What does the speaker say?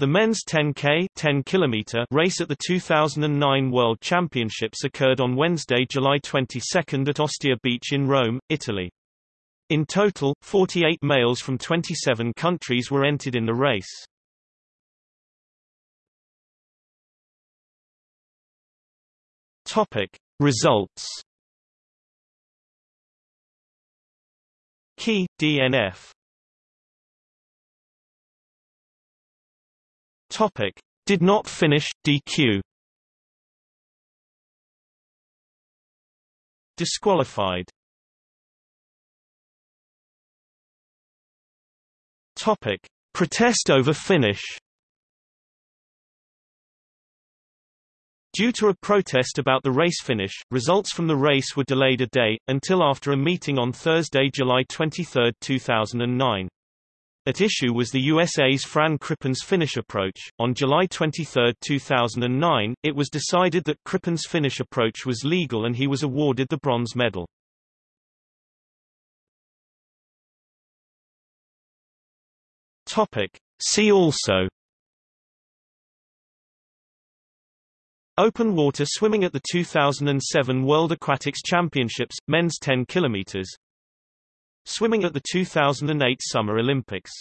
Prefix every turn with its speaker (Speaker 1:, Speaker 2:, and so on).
Speaker 1: The men's 10K 10 kilometer race at the 2009 World Championships occurred on Wednesday, July 22 at Ostia Beach in Rome, Italy. In total, 48 males from 27 countries were entered in the race. Topic: Results. Key DNF Topic: Did not finish DQ. Disqualified. Topic: Protest over finish. Due to a protest about the race finish, results from the race were delayed a day, until after a meeting on Thursday, July 23, 2009. At issue was the USA's Fran Crippen's finish approach. On July 23, 2009, it was decided that Crippen's finish approach was legal and he was awarded the bronze medal. Topic. See also Open water swimming at the 2007 World Aquatics Championships, men's 10 km Swimming at the 2008 Summer Olympics